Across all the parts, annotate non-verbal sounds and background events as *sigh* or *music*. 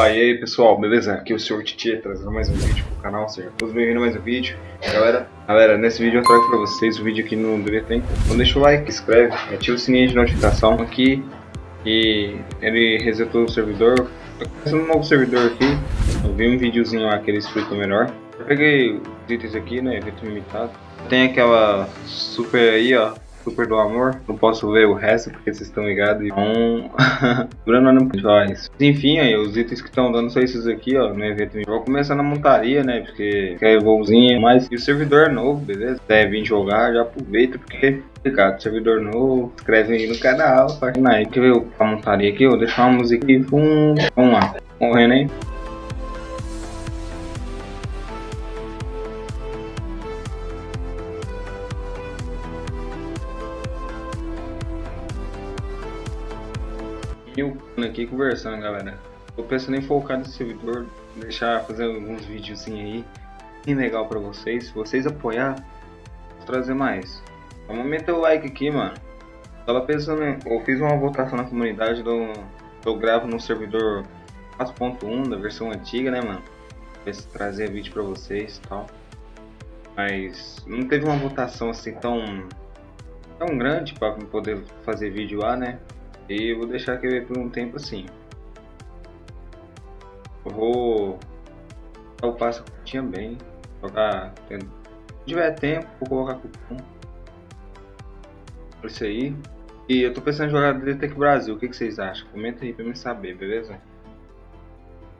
Opa, e aí pessoal, beleza? Aqui é o Sr. Titi trazendo mais um vídeo pro canal, seja todos bem-vindos a mais um vídeo. Galera, galera, nesse vídeo eu trago pra vocês o vídeo aqui no Diretem. Então deixa o like, inscreve, ativa o sininho de notificação aqui. E ele resetou o servidor. Tô começando um novo servidor aqui. Eu vi um videozinho lá que ele explica melhor. Eu peguei os itens aqui, né? Evento limitado. Tem aquela super aí, ó super do amor. Não posso ver o resto porque vocês estão ligados. Então, Bruno não faz. Enfim, aí, os itens que estão dando são esses aqui, ó, no evento. Eu vou começar na montaria, né? Porque quer voozinho, mas e o servidor é novo, beleza? Deve vir jogar, já aproveita porque Obrigado, servidor novo, inscreve aí no canal, faz aí. Quer ver a montaria aqui? Vou deixar uma música aqui, vamos lá, morrendo aí. eu aqui conversando, galera. Tô pensando em focar nesse servidor, deixar fazer alguns vídeos aí, bem legal pra vocês. Se vocês apoiar, vou trazer mais. Vamos meter o like aqui, mano. Tava pensando, eu fiz uma votação na comunidade do eu gravo no servidor 4.1 da versão antiga, né, mano? Se trazer vídeo pra vocês e tal. Mas não teve uma votação assim tão tão grande para poder fazer vídeo lá, né? E vou deixar aqui por um tempo assim. Eu vou o passo que tinha bem. Jogar. Se tiver tempo, vou colocar cupom. Isso aí. E eu tô pensando em jogar Detec Brasil. O que, que, vocês acham? Comenta aí pra mim saber, beleza?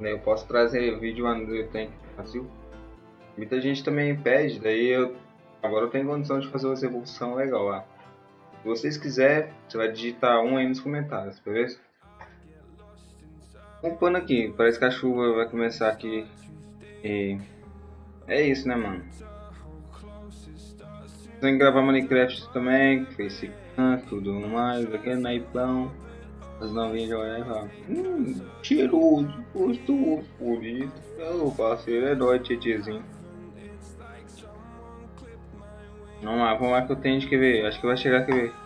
Eu posso trazer vídeo lá no Detec Brasil. Muita gente também pede, daí eu. Agora eu tenho condição de fazer uma evolução legal lá. Se vocês quiserem, você vai digitar um aí nos comentários, beleza? Um pano aqui, parece que a chuva vai começar aqui. E é isso, né, mano? Tem que gravar Minecraft também, Face tudo mais, aqui é naipão. As novinhas já olham e falam, hum, cheiroso, gostoso, bonito. Ô parceiro, é nóis, tietezinho. Vamos lá, vamos lá que eu tenho que ver. Acho que vai chegar aqui ver.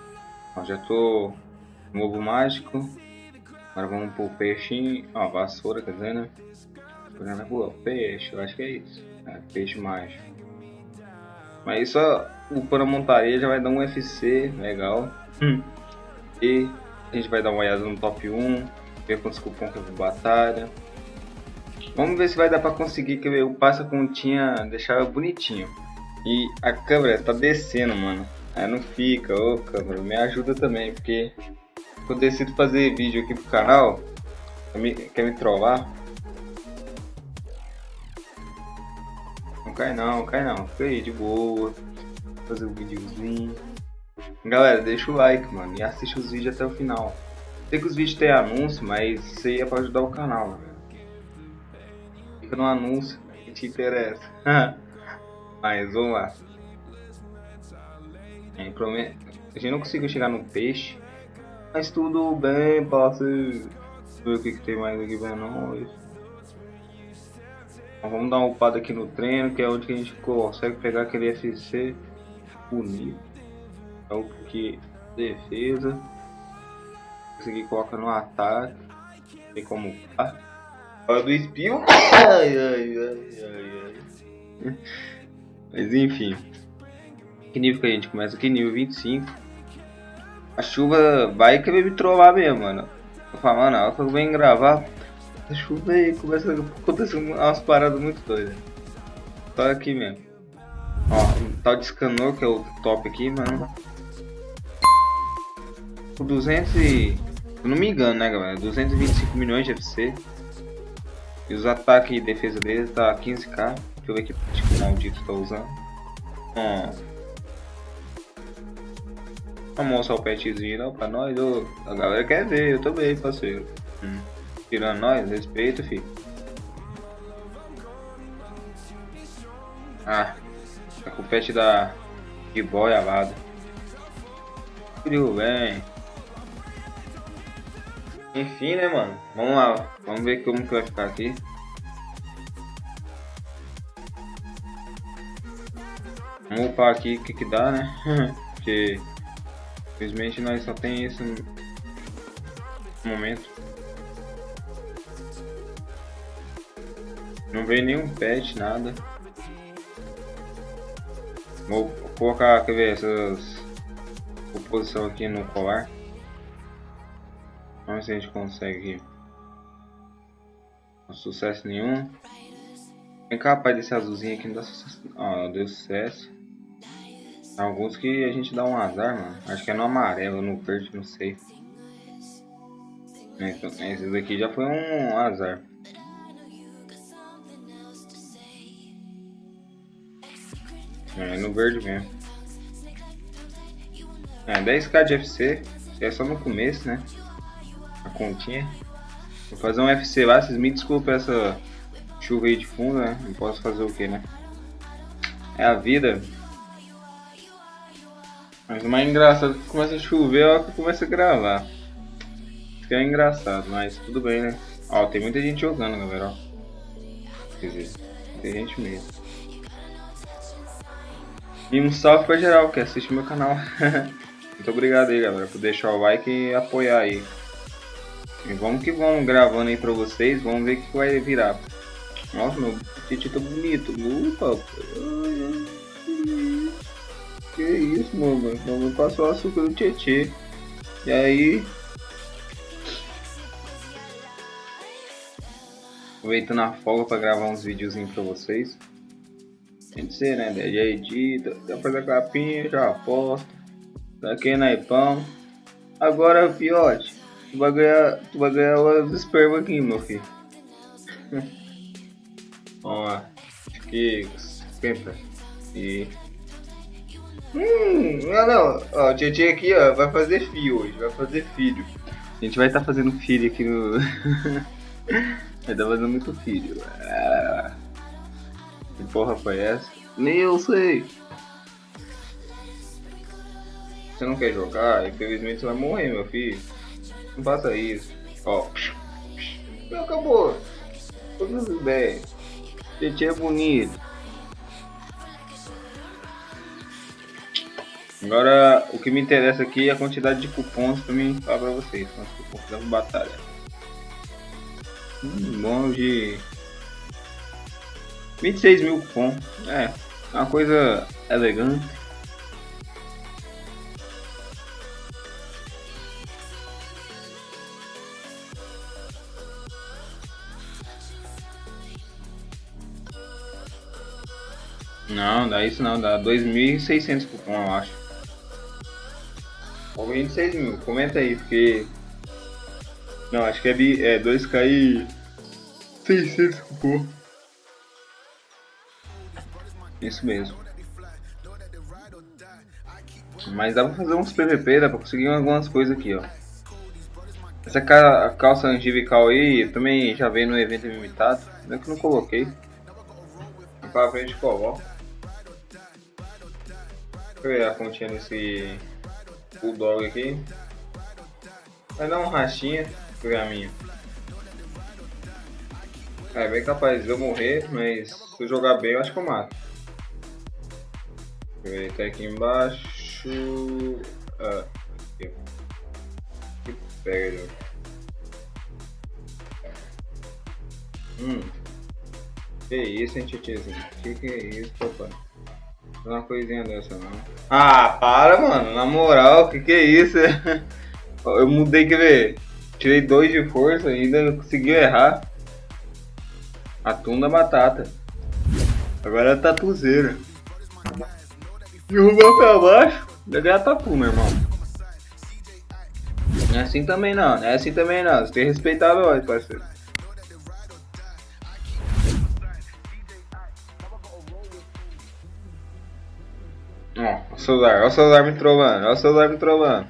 Ó, já tô no ovo mágico. Agora vamos pro peixinho. Ó, vassoura, quer dizer, né? Olhando na rua, peixe, eu acho que é isso. É, peixe mágico. Mas isso, o para montaria já vai dar um FC legal. Hum. E a gente vai dar uma olhada no top 1. Ver quantos cupons que eu vou batalha. Vamos ver se vai dar pra conseguir que o passa continha deixar bonitinho. E a câmera tá descendo, mano. Aí não fica, ô câmera, me ajuda também, porque eu decido fazer vídeo aqui pro canal, quer me, quer me trollar? Não cai não, cai não, fica aí de boa, fazer um videozinho. Galera, deixa o like, mano, e assiste os vídeos até o final. Sei que os vídeos têm anúncio, mas isso aí é pra ajudar o canal, velho. Fica no anúncio que te interessa. *laughs* Mas vamos lá. É, a gente não conseguiu chegar no peixe. Mas tudo bem, parceiro. Ver o que, que tem mais aqui pra nós. Então, vamos dar uma upada aqui no treino, que é onde a gente consegue pegar aquele FC bonito. É o que defesa. Conseguir colocar no ataque. Tem como. Ah, Olha do espinho. Ai, ai, ai, ai, ai. *laughs* Mas enfim. Que nível que a gente começa aqui? Nível 25. A chuva vai querer me trollar mesmo, mano. Eu falo, mano, ela que vem gravar. A chuva aí começa a acontecer umas paradas muito doidas. Só aqui mesmo. Ó, tal de Scanor, que é o top aqui, mano. O 200 e... Eu não me engano, né, galera? 225 milhões de FC. E os ataques e defesa dele tá 15k. Deixa eu ver que tipo, maldito tá usando. Ó. Vamos mostrar o petzinho não, pra nós. Ô, a galera quer ver, eu também, parceiro. Hum. Tirando nós, respeito, filho. Ah, tá com o pet da de boy alado. Tudo bem. Enfim, né, mano? Vamos lá. Vamos ver como que vai ficar aqui. Vamos upar aqui o que que dá, né? *laughs* Porque infelizmente nós só tem isso no momento. Não veio nenhum pet, nada. Vou colocar, quer ver, essas composição aqui no colar. Vamos ver se a gente consegue Não sucesso nenhum. Vem cá, rapaz, desse azulzinho aqui não dá sucesso. Ó, deu sucesso. Alguns que a gente dá um azar, mano. Acho que é no amarelo, no verde, não sei. Então, esse daqui já foi um azar. É, no verde mesmo. É, 10k de FC. É só no começo, né? A continha. Vou fazer um FC lá, vocês me desculpem essa chuva aí de fundo, né? Não posso fazer o que, né? É a vida. Mas o mais engraçado é que começa a chover, é que começa a gravar. Isso que é engraçado, mas tudo bem, né? Ó, tem muita gente jogando, galera, ó. Quer dizer, tem gente mesmo. E um salve pra geral que assiste meu canal. *laughs* Muito obrigado aí, galera, por deixar o like e apoiar aí. E vamos que vamos gravando aí pra vocês, vamos ver o que vai virar. Nossa, meu titi tá bonito. Upa, isso, mano? Mamãe passou açúcar no tietê. E aí... Aproveitando a folga pra gravar uns videozinhos pra vocês. Tem que ser, né? Já edita, já faz a capinha, já aposta. Daqui na ipão. Agora, fiote, tu vai ganhar, tu vai ganhar os esperma aqui, meu filho. Ó, aqui, esquenta. E Hum, não, não. Ó, o Tietchan aqui, ó, vai fazer filho hoje, vai fazer filho. A gente vai estar tá fazendo filho aqui no. *laughs* vai estar tá fazendo muito filho. Ah. Que porra foi essa? Nem eu sei. Você não quer jogar? Infelizmente você vai morrer, meu filho. Não faça isso. Ó. Acabou. Tudo bem. Tietchan é bonito. Agora, o que me interessa aqui é a quantidade de cupons para mim falar para vocês. Quantos cupons da batalha. Hum, bom de 26 mil cupons. É, uma coisa elegante. Não, dá isso não, dá 2.600 cupons eu acho. Ou 26 mil, comenta aí, porque. Não, acho que é, é 2k e 600 cupom. Isso mesmo. Mas dá pra fazer uns PVP, dá pra conseguir algumas coisas aqui, ó. Essa calça angivical aí também já veio no evento limitado. Não é que não coloquei. Pra frente coloco. Deixa eu ver a continha nesse Bulldog aqui. Vai dar um rachinha pegar a minha. É bem capaz de eu morrer, mas se eu jogar bem eu acho que eu mato. Deixa eu ver, tá aqui embaixo. Ah, aqui. Que pega ele. Hum. Que isso, hein, titizinho? Que que é isso, papai? Uma coisinha dessa não. Ah, para, mano. Na moral, que que é isso? *laughs* Eu mudei, quer ver? Tirei dois de força e ainda conseguiu errar. Atum da batata. Agora é tatuzeira. Derrubou pra baixo. Deve ganhar tatu, meu irmão. Não é assim também não, não é assim também não. Você tem que respeitar parceiro. Ó, o celular, ó o celular me trolando, ó o celular me trolando.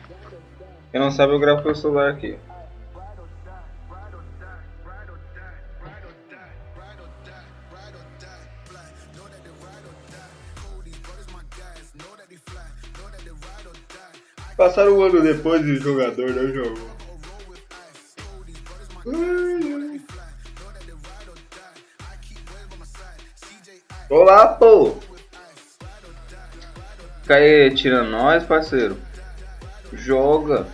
Quem não sabe, eu gravo pelo celular aqui. Passaram um ano depois e o jogador não jogou. Olá, pô! Fica aí tirando nós, parceiro. Joga.